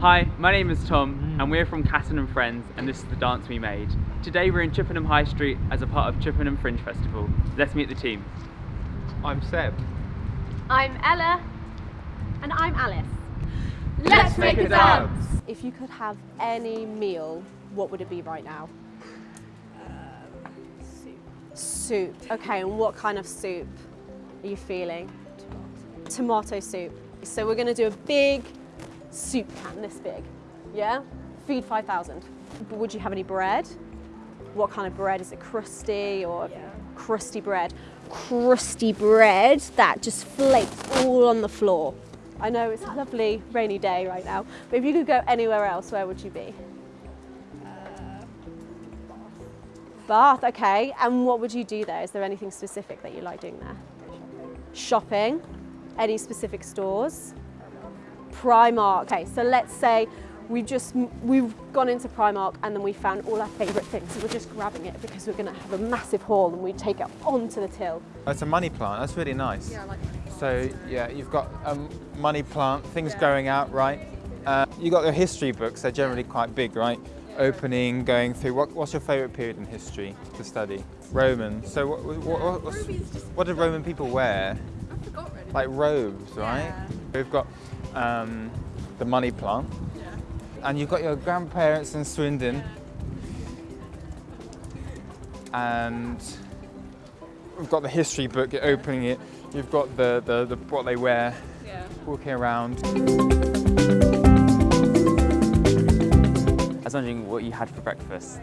Hi, my name is Tom hmm. and we're from Catton and Friends and this is the dance we made. Today we're in Chippenham High Street as a part of Chippenham Fringe Festival. Let's meet the team. I'm Seb. I'm Ella. And I'm Alice. Let's make a dance. If you could have any meal, what would it be right now? Uh, soup. Soup. Okay, and what kind of soup are you feeling? Tomato soup. So we're gonna do a big soup can, this big. Yeah? Feed 5,000. Would you have any bread? What kind of bread? Is it crusty or crusty bread? Crusty bread that just flakes all on the floor. I know it's a lovely rainy day right now, but if you could go anywhere else, where would you be? Uh, Bath, okay. And what would you do there? Is there anything specific that you like doing there? Shopping. Any specific stores? Primark. Okay, so let's say we've just we've gone into Primark and then we found all our favourite things. So we're just grabbing it because we're going to have a massive haul and we take it onto the till. That's a money plant. That's really nice. Yeah, I like money. So yeah, you've got a money plant, things growing out, right? Uh, you got your history books. They're generally quite big, right? Opening, going through. What, what's your favourite period in history to study? Roman. So what, what, what's, what did Roman people wear? I forgot really. Like robes, right? Yeah. We've got um, the money plant. And you've got your grandparents in Swindon. And we've got the history book, you're opening it. You've got the, the, the what they wear, Yeah. walking around. I was wondering what you had for breakfast.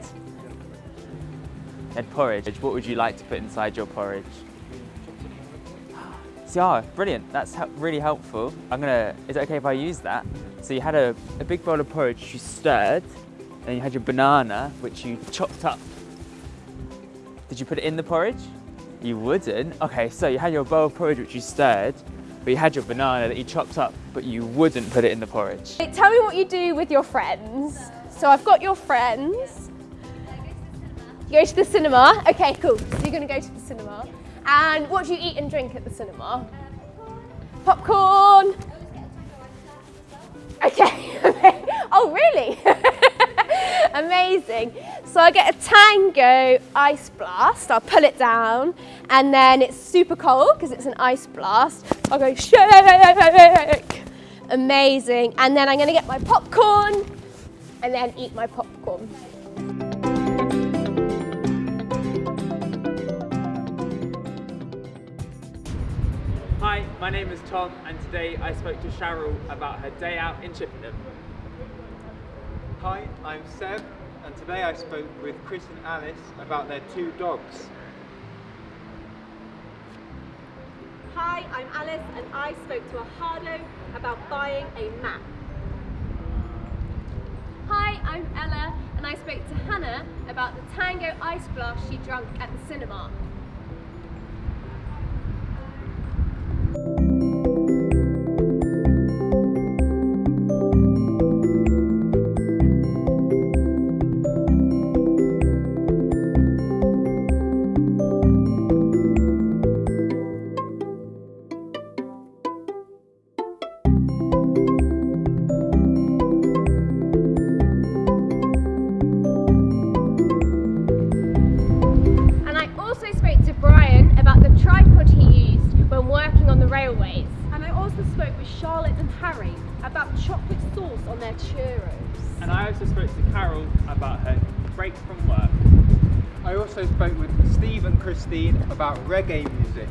You had porridge. What would you like to put inside your porridge? Yeah, oh, brilliant. That's really helpful. I'm gonna. Is it okay if I use that? So you had a, a big bowl of porridge you stirred, and you had your banana which you chopped up. Did you put it in the porridge? You wouldn't. Okay, so you had your bowl of porridge which you stirred, but you had your banana that you chopped up, but you wouldn't put it in the porridge. Tell me what you do with your friends. So I've got your friends. You go to the cinema. Okay, cool. So you're to go to the cinema. And what do you eat and drink at the cinema? Popcorn. Okay. oh, really? Amazing. So I get a Tango Ice Blast. I'll pull it down, and then it's super cold because it's an ice blast. I'll go shake. Amazing. And then I'm going to get my popcorn, and then eat my popcorn. My name is Tom, and today I spoke to Cheryl about her day out in Chippenham. Hi, I'm Seb, and today I spoke with Chris and Alice about their two dogs. Hi, I'm Alice, and I spoke to Ahado about buying a map. Hi, I'm Ella, and I spoke to Hannah about the Tango Ice Blast she drank at the cinema. Harry about chocolate sauce on their churros. And I also spoke to Carol about her break from work. I also spoke with Steve and Christine about reggae music.